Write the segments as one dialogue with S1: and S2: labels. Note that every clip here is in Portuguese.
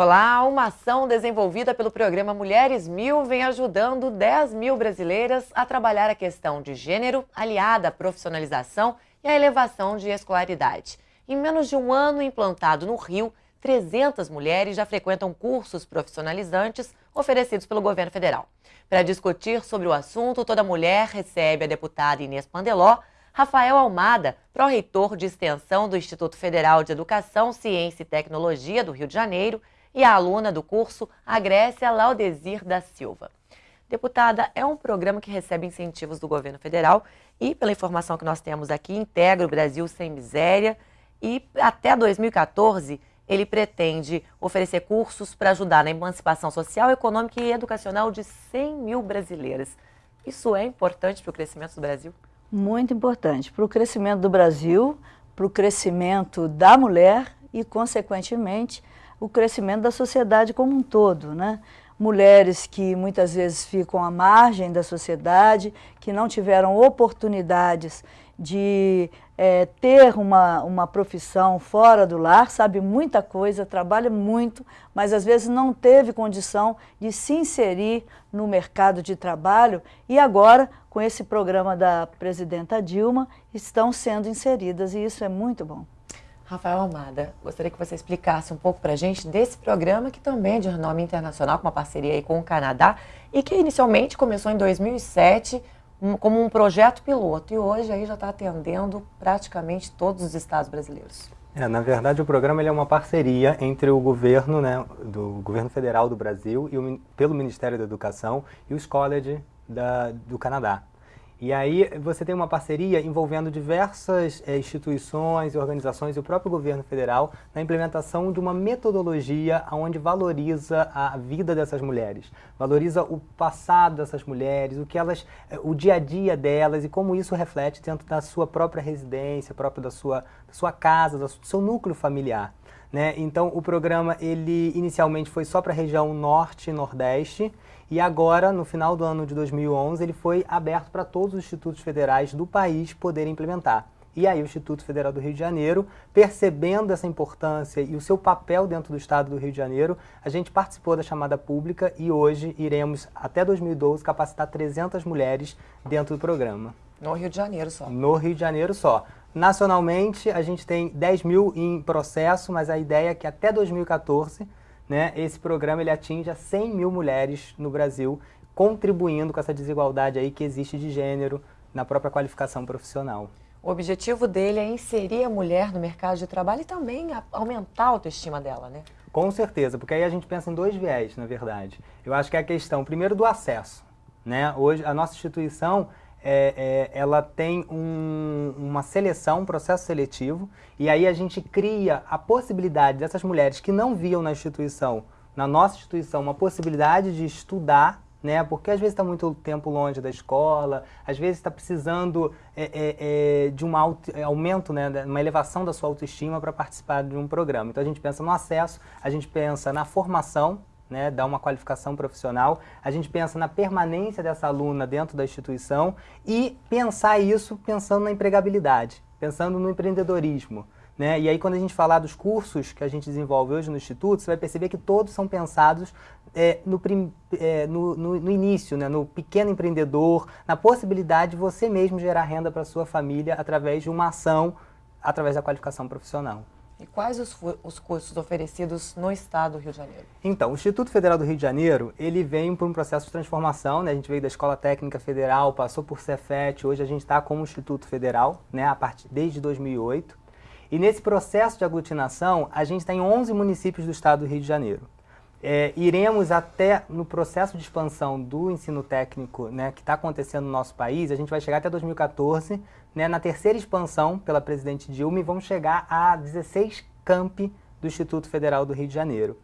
S1: Olá, uma ação desenvolvida pelo programa Mulheres Mil vem ajudando 10 mil brasileiras a trabalhar a questão de gênero, aliada à profissionalização e à elevação de escolaridade. Em menos de um ano implantado no Rio, 300 mulheres já frequentam cursos profissionalizantes oferecidos pelo governo federal. Para discutir sobre o assunto, toda mulher recebe a deputada Inês Pandeló, Rafael Almada, pró-reitor de extensão do Instituto Federal de Educação, Ciência e Tecnologia do Rio de Janeiro, e a aluna do curso, a Grécia Laudesir da Silva. Deputada, é um programa que recebe incentivos do governo federal e, pela informação que nós temos aqui, integra o Brasil Sem Miséria e até 2014 ele pretende oferecer cursos para ajudar na emancipação social, econômica e educacional de 100 mil brasileiras. Isso é importante para o crescimento do Brasil?
S2: Muito importante para o crescimento do Brasil, para o crescimento da mulher e, consequentemente, o crescimento da sociedade como um todo, né? Mulheres que muitas vezes ficam à margem da sociedade, que não tiveram oportunidades de é, ter uma, uma profissão fora do lar, sabe muita coisa, trabalha muito, mas às vezes não teve condição de se inserir no mercado de trabalho e agora, com esse programa da presidenta Dilma, estão sendo inseridas e isso é muito bom.
S1: Rafael Almada, gostaria que você explicasse um pouco para a gente desse programa que também é de renome internacional, com uma parceria aí com o Canadá e que inicialmente começou em 2007 como um projeto piloto e hoje aí já está atendendo praticamente todos os estados brasileiros.
S3: É, na verdade, o programa é uma parceria entre o governo, né, do governo federal do Brasil e o, pelo Ministério da Educação e os colleges do Canadá. E aí você tem uma parceria envolvendo diversas é, instituições e organizações e o próprio governo federal na implementação de uma metodologia onde valoriza a vida dessas mulheres, valoriza o passado dessas mulheres, o que elas, eh, o dia a dia delas e como isso reflete dentro da sua própria residência, próprio da sua, da sua casa, do seu núcleo familiar. Né? Então o programa ele inicialmente foi só para a região norte e nordeste e agora, no final do ano de 2011, ele foi aberto para todos os institutos federais do país poderem implementar. E aí o Instituto Federal do Rio de Janeiro, percebendo essa importância e o seu papel dentro do Estado do Rio de Janeiro, a gente participou da chamada pública e hoje iremos, até 2012, capacitar 300 mulheres dentro do programa.
S1: No Rio de Janeiro só?
S3: No Rio de Janeiro só. Nacionalmente, a gente tem 10 mil em processo, mas a ideia é que até 2014 né, esse programa ele atinge a 100 mil mulheres no Brasil, contribuindo com essa desigualdade aí que existe de gênero na própria qualificação profissional.
S1: O objetivo dele é inserir a mulher no mercado de trabalho e também aumentar a autoestima dela, né?
S3: Com certeza, porque aí a gente pensa em dois viés, na verdade. Eu acho que é a questão, primeiro, do acesso. Né? Hoje, a nossa instituição, é, é, ela tem um, uma seleção, um processo seletivo, e aí a gente cria a possibilidade dessas mulheres que não viam na instituição, na nossa instituição, uma possibilidade de estudar, né? porque às vezes está muito tempo longe da escola, às vezes está precisando é, é, é de um aumento, né? uma elevação da sua autoestima para participar de um programa. Então a gente pensa no acesso, a gente pensa na formação, né, dar uma qualificação profissional, a gente pensa na permanência dessa aluna dentro da instituição e pensar isso pensando na empregabilidade, pensando no empreendedorismo. Né? E aí quando a gente falar dos cursos que a gente desenvolve hoje no Instituto, você vai perceber que todos são pensados é, no, é, no, no, no, início, né? no pequeno empreendedor, na possibilidade de você mesmo gerar renda para sua família através de uma ação, através da qualificação profissional.
S1: E quais os, os cursos oferecidos no estado do Rio de Janeiro?
S3: Então, o Instituto Federal do Rio de Janeiro, ele vem por um processo de transformação, né? A gente veio da Escola Técnica Federal, passou por Cefet, hoje a gente está como Instituto Federal, né? A partir, desde 2008. E nesse processo de aglutinação, a gente está em 11 municípios do estado do Rio de Janeiro. É, iremos até no processo de expansão do ensino técnico né, que está acontecendo no nosso país, a gente vai chegar até 2014, né, na terceira expansão pela presidente Dilma e vamos chegar a 16 campi do Instituto Federal do Rio de Janeiro.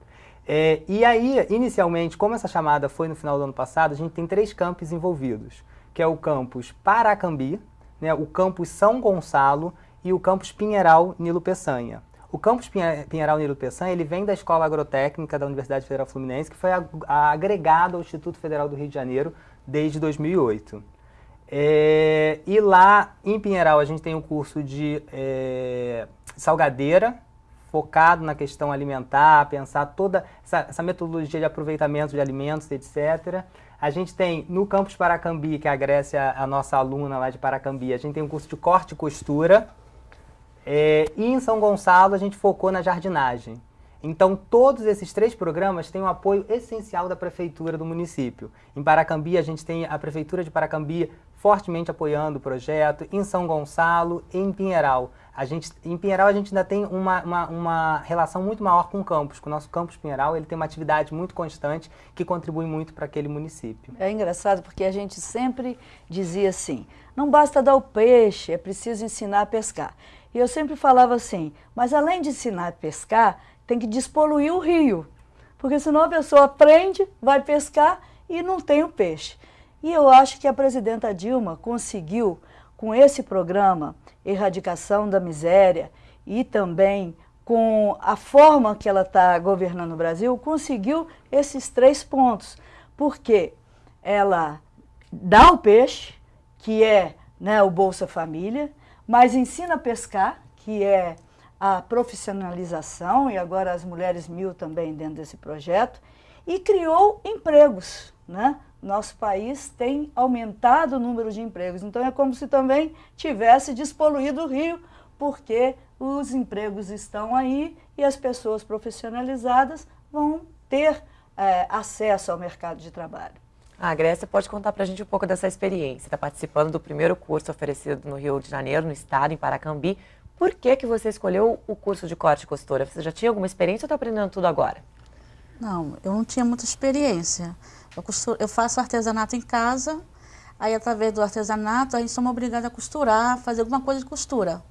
S3: É, e aí, inicialmente, como essa chamada foi no final do ano passado, a gente tem três campos envolvidos, que é o campus Paracambi, né, o campus São Gonçalo e o campus Pinheiral Nilo Peçanha. O campus Pinheiral Nilo Peçanha, ele vem da Escola Agrotécnica da Universidade Federal Fluminense, que foi agregado ao Instituto Federal do Rio de Janeiro desde 2008. É, e lá em Pinheiral a gente tem um curso de é, salgadeira, focado na questão alimentar, pensar toda essa, essa metodologia de aproveitamento de alimentos, etc. A gente tem no campus Paracambi, que a Grécia, a nossa aluna lá de Paracambi, a gente tem um curso de corte e costura. É, e em São Gonçalo a gente focou na jardinagem. Então, todos esses três programas têm um apoio essencial da prefeitura do município. Em Paracambi, a gente tem a prefeitura de Paracambi fortemente apoiando o projeto, em São Gonçalo e em Pinheiral. A gente, em Pinheiral, a gente ainda tem uma, uma, uma, relação muito maior com o campus. Com o nosso campus Pinheiral, ele tem uma atividade muito constante que contribui muito para aquele município.
S2: É engraçado porque a gente sempre dizia assim, não basta dar o peixe, é preciso ensinar a pescar. E eu sempre falava assim, mas além de ensinar a pescar, tem que despoluir o rio. Porque senão a pessoa aprende, vai pescar e não tem o peixe. E eu acho que a presidenta Dilma conseguiu, com esse programa, Erradicação da Miséria, e também com a forma que ela está governando o Brasil, conseguiu esses três pontos. Porque ela dá o peixe, que é né, o Bolsa Família, mas ensina a pescar, que é a profissionalização, e agora as mulheres mil também dentro desse projeto, e criou empregos. Né? Nosso país tem aumentado o número de empregos, então é como se também tivesse despoluído o Rio, porque os empregos estão aí e as pessoas profissionalizadas vão ter é, acesso ao mercado de trabalho.
S1: A ah, Grécia pode contar para a gente um pouco dessa experiência. Está participando do primeiro curso oferecido no Rio de Janeiro, no estado, em Paracambi. Por que, que você escolheu o curso de corte e costura? Você já tinha alguma experiência ou está aprendendo tudo agora?
S4: Não, eu não tinha muita experiência. Eu, costuro, eu faço artesanato em casa, aí através do artesanato a gente somos obrigados a costurar, fazer alguma coisa de costura.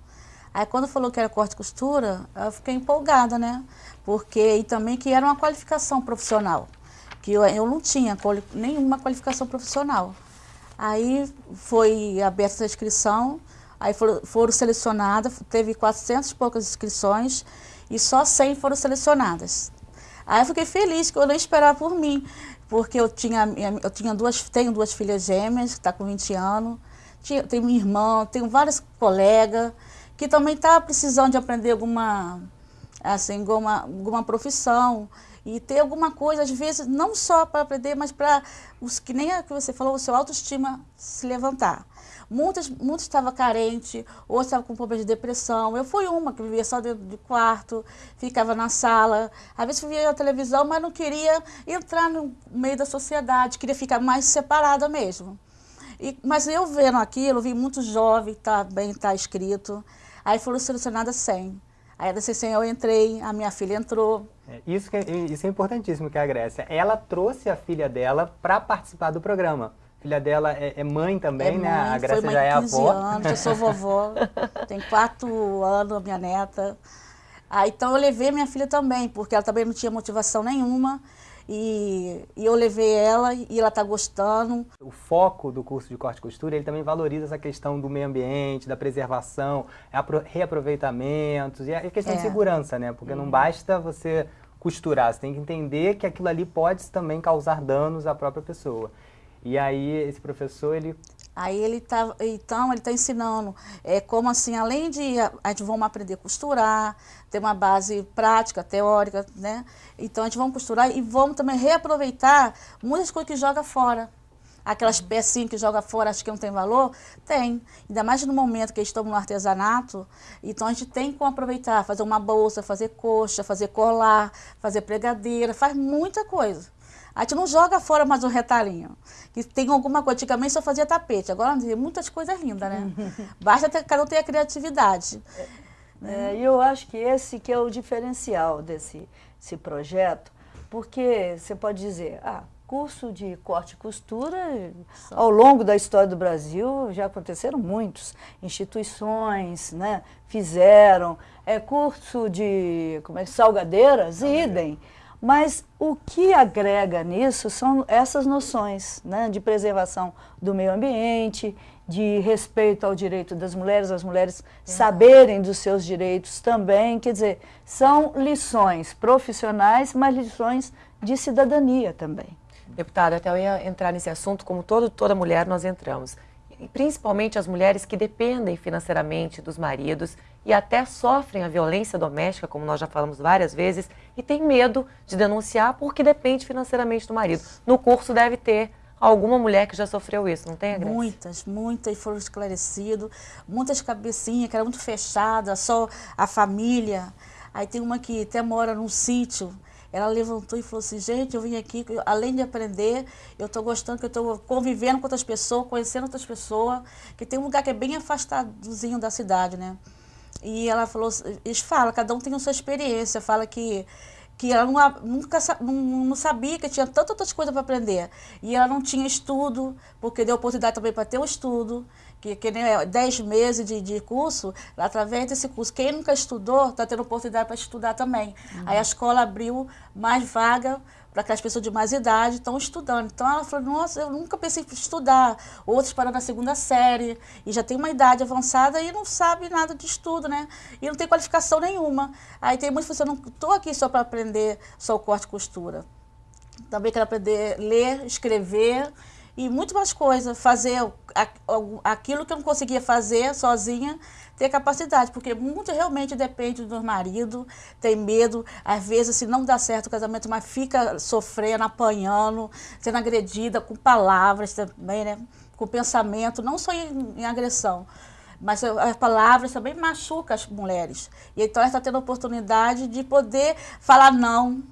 S4: Aí quando falou que era corte e costura, eu fiquei empolgada, né? Porque, e também que era uma qualificação profissional, que eu, eu não tinha nenhuma qualificação profissional. Aí foi aberta a inscrição, Aí foram, selecionadas, teve 400 e poucas inscrições e só 100 foram selecionadas. Aí eu fiquei feliz, que eu nem esperava por mim, porque eu tinha, eu tinha duas, tenho duas filhas gêmeas, que está com 20 anos, tinha, tenho minha irmã, tenho várias colegas que também estavam tá precisando de aprender alguma, assim, alguma, alguma profissão e ter alguma coisa, às vezes, não só para aprender, mas para, que nem a que você falou, o seu autoestima se levantar. Muitas, muitos estavam carentes, ou estavam com problemas de depressão. Eu fui uma que vivia só dentro de quarto, ficava na sala. Às vezes via a televisão, mas não queria entrar no meio da sociedade, queria ficar mais separada mesmo. E, mas eu vendo aquilo, vi muitos jovens, tá bem, tá escrito. Aí foram selecionadas 100. Aí dessas 100 eu entrei, a minha filha entrou.
S3: É, isso, que, é, isso é importantíssimo que a Grécia. Ela trouxe a filha dela para participar do programa filha dela é, é mãe também,
S4: é
S3: né?
S4: Mãe,
S3: a
S4: Grécia já é avó. anos, eu sou vovó, tem quatro anos a minha neta. Ah, então eu levei minha filha também, porque ela também não tinha motivação nenhuma. E, e eu levei ela e ela está gostando.
S3: O foco do curso de corte e costura, ele também valoriza essa questão do meio ambiente, da preservação, reaproveitamentos e a questão é. de segurança, né? Porque não uhum. basta você costurar, você tem que entender que aquilo ali pode também causar danos à própria pessoa. E aí esse professor, ele...
S4: Aí ele tá, então, ele está ensinando é, como assim, além de a gente vamos aprender a costurar, ter uma base prática, teórica, né? Então a gente vamos costurar e vamos também reaproveitar muitas coisas que joga fora. Aquelas pecinhas que joga fora, acho que não tem valor? Tem. Ainda mais no momento que estamos no artesanato, então a gente tem como aproveitar, fazer uma bolsa, fazer coxa, fazer colar, fazer pregadeira, faz muita coisa. A gente não joga fora mais um retalhinho. Que tem alguma coisa. Antigamente só fazia tapete. Agora tem muitas coisas lindas, né? Basta ter, cada um ter a criatividade.
S2: É, e eu acho que esse que é o diferencial desse, desse projeto, porque você pode dizer, ah, curso de corte e costura, ao longo da história do Brasil, já aconteceram muitos. Instituições né, fizeram, é, curso de como é, salgadeiras, idem. Mas o que agrega nisso são essas noções né, de preservação do meio ambiente, de respeito ao direito das mulheres, as mulheres saberem dos seus direitos também. Quer dizer, são lições profissionais, mas lições de cidadania também.
S1: Deputada, até eu ia entrar nesse assunto, como todo, toda mulher nós entramos. Principalmente as mulheres que dependem financeiramente dos maridos e até sofrem a violência doméstica, como nós já falamos várias vezes, e tem medo de denunciar porque depende financeiramente do marido. No curso deve ter alguma mulher que já sofreu isso, não tem, Grace?
S4: Muitas, muitas foram esclarecidas, muitas cabecinhas que era muito fechada, só a família. Aí tem uma que até mora num sítio, ela levantou e falou assim, gente, eu vim aqui, além de aprender, eu estou gostando que eu estou convivendo com outras pessoas, conhecendo outras pessoas, que tem um lugar que é bem afastadozinho da cidade, né? E ela falou, eles falam, cada um tem a sua experiência, fala que que ela não, nunca não, não, sabia que tinha tantas outras coisas para aprender. E ela não tinha estudo, porque deu oportunidade também para ter um estudo, que, que nem 10 meses de, de curso, através desse curso. Quem nunca estudou está tendo oportunidade para estudar também. Uhum. Aí a escola abriu mais vaga para aquelas pessoas de mais idade estão estudando. Então ela falou, nossa, eu nunca pensei em estudar. Outros pararam na segunda série e já tem uma idade avançada e não sabe nada de estudo, né? E não tem qualificação nenhuma. Aí tem muitos que eu não estou aqui só para aprender só o corte e costura. Também quero aprender a ler, escrever e muito mais coisas. Fazer aquilo que eu não conseguia fazer sozinha, ter capacidade, porque muito realmente depende do marido, tem medo, às vezes se não dá certo o casamento, mas fica sofrendo, apanhando, sendo agredida com palavras também, né? Com pensamento, não só em, em agressão, mas as palavras também machucam as mulheres. E então ela está tendo a oportunidade de poder falar não,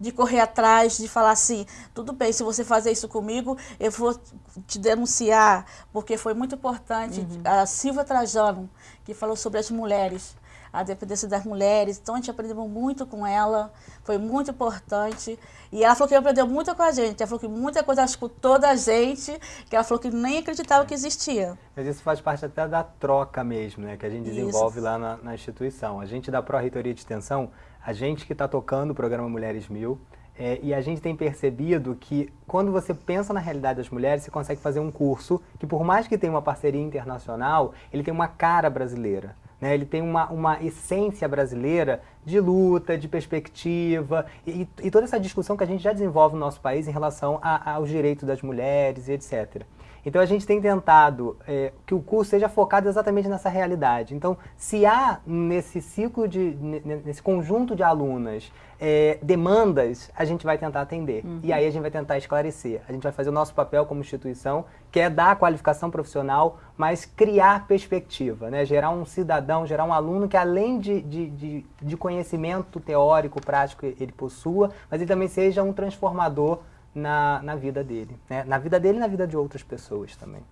S4: de correr atrás, de falar assim, tudo bem, se você fazer isso comigo, eu vou te denunciar, porque foi muito importante. Uhum. A Silvia Trajano, que falou sobre as mulheres, a dependência das mulheres, então a gente aprendeu muito com ela, foi muito importante. E ela falou que aprendeu muito com a gente, ela falou que muita coisa ela escutou da gente, que ela falou que nem acreditava que existia.
S3: Mas isso faz parte até da troca mesmo, né, que a gente desenvolve isso. lá na, na instituição. A gente da Pró-Reitoria de Extensão, a gente que está tocando o programa Mulheres Mil, é, e a gente tem percebido que quando você pensa na realidade das mulheres, você consegue fazer um curso que, por mais que tenha uma parceria internacional, ele tem uma cara brasileira. Né? Ele tem uma, uma essência brasileira de luta, de perspectiva, e, e toda essa discussão que a gente já desenvolve no nosso país em relação a, aos direitos das mulheres e etc. Então a gente tem tentado é, que o curso seja focado exatamente nessa realidade. Então, se há nesse ciclo, de, nesse conjunto de alunas, é, demandas, a gente vai tentar atender. Uhum. E aí a gente vai tentar esclarecer. A gente vai fazer o nosso papel como instituição, que é dar a qualificação profissional, mas criar perspectiva, né? gerar um cidadão, gerar um aluno que além de, de, de, de conhecimento teórico, prático, ele possua, mas ele também seja um transformador na, na vida dele, né? na vida dele e na vida de outras pessoas também.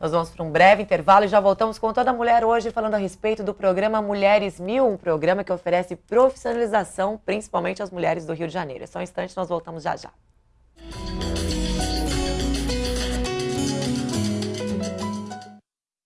S1: Nós vamos para um breve intervalo e já voltamos com toda a mulher hoje falando a respeito do programa Mulheres Mil, um programa que oferece profissionalização principalmente às mulheres do Rio de Janeiro. É só um instante, nós voltamos já já.